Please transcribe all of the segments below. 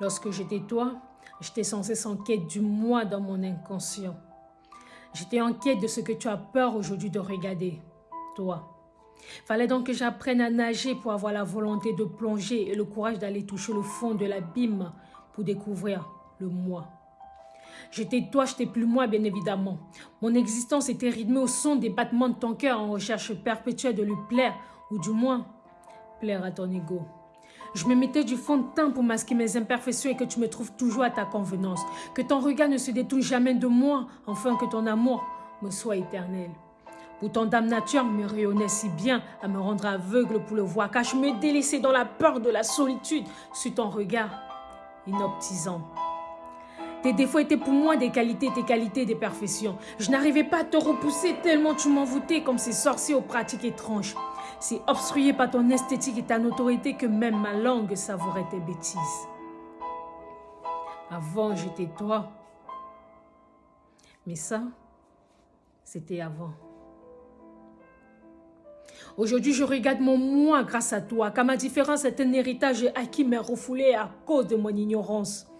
Lorsque j'étais toi, j'étais cesse en quête du moi dans mon inconscient. J'étais en quête de ce que tu as peur aujourd'hui de regarder, toi. Fallait donc que j'apprenne à nager pour avoir la volonté de plonger et le courage d'aller toucher le fond de l'abîme pour découvrir le moi. J'étais toi, j'étais plus moi, bien évidemment. Mon existence était rythmée au son des battements de ton cœur en recherche perpétuelle de lui plaire, ou du moins, plaire à ton ego. Je me mettais du fond de teint pour masquer mes imperfections et que tu me trouves toujours à ta convenance. Que ton regard ne se détourne jamais de moi, afin que ton amour me soit éternel. Pourtant, Dame Nature me rayonnait si bien à me rendre aveugle pour le voir, car je me délaissais dans la peur de la solitude sur ton regard inoptisant. Tes défauts étaient pour moi des qualités, tes qualités des perfections. Je n'arrivais pas à te repousser tellement tu m'envoûtais comme ces sorciers aux pratiques étranges. C'est obstrué par ton esthétique et ta notoriété que même ma langue savourait tes bêtises. Avant, j'étais toi. Mais ça, c'était avant. Aujourd'hui, je regarde mon moi grâce à toi, car ma différence est un héritage acquis mais refoulé à cause de mon ignorance.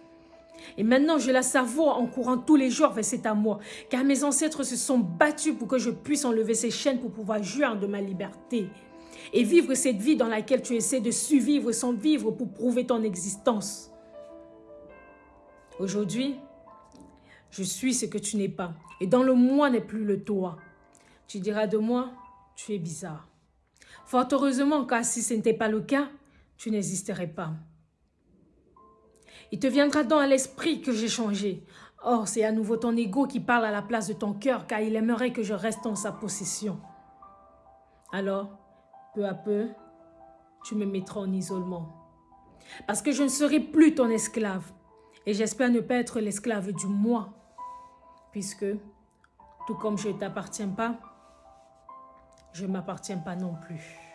Et maintenant, je la savoure en courant tous les jours vers cet amour, car mes ancêtres se sont battus pour que je puisse enlever ces chaînes pour pouvoir jouir de ma liberté et vivre cette vie dans laquelle tu essaies de survivre sans vivre pour prouver ton existence. Aujourd'hui, je suis ce que tu n'es pas, et dans le moi n'est plus le toi. Tu diras de moi, tu es bizarre. Fort heureusement, car si ce n'était pas le cas, tu n'existerais pas. Il te viendra donc à l'esprit que j'ai changé. Or, c'est à nouveau ton ego qui parle à la place de ton cœur, car il aimerait que je reste en sa possession. Alors, peu à peu, tu me mettras en isolement. Parce que je ne serai plus ton esclave. Et j'espère ne pas être l'esclave du moi. Puisque, tout comme je ne t'appartiens pas, je ne m'appartiens pas non plus.